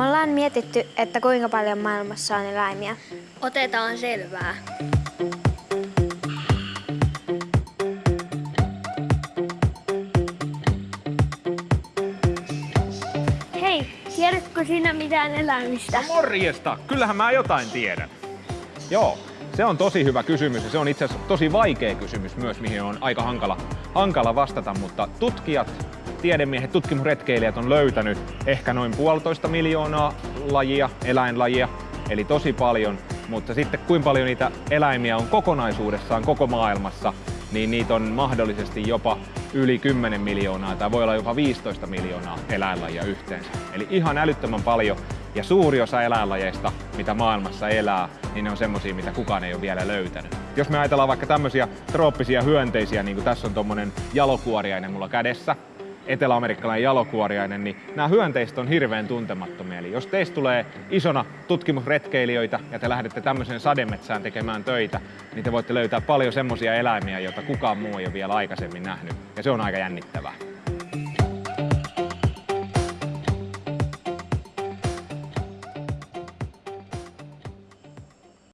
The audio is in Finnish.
Me ollaan mietitty, että kuinka paljon maailmassa on eläimiä. Otetaan selvää. Hei, tiedätkö sinä mitään eläimistä? Morjesta! Kyllähän mä jotain tiedän. Joo, se on tosi hyvä kysymys ja se on itse asiassa tosi vaikea kysymys myös, mihin on aika hankala, hankala vastata, mutta tutkijat, tiedemiehet, tutkimusretkeilijät on löytänyt ehkä noin puolitoista miljoonaa lajia, eläinlajia, eli tosi paljon, mutta sitten kuinka paljon niitä eläimiä on kokonaisuudessaan koko maailmassa, niin niitä on mahdollisesti jopa yli 10 miljoonaa tai voi olla jopa 15 miljoonaa eläinlajia yhteensä. Eli ihan älyttömän paljon ja suuri osa eläinlajeista, mitä maailmassa elää, niin ne on semmosia, mitä kukaan ei ole vielä löytänyt. Jos me ajatellaan vaikka tämmöisiä trooppisia hyönteisiä, niin kuin tässä on tommonen jalokuoriainen mulla kädessä, eteläamerikkalainen jalokuoriainen, niin nämä hyönteiset on hirveän tuntemattomia. Eli jos teistä tulee isona tutkimusretkeilijöitä ja te lähdette tämmöiseen sademetsään tekemään töitä, niin te voitte löytää paljon semmoisia eläimiä, joita kukaan muu ei ole vielä aikaisemmin nähnyt. Ja se on aika jännittävää.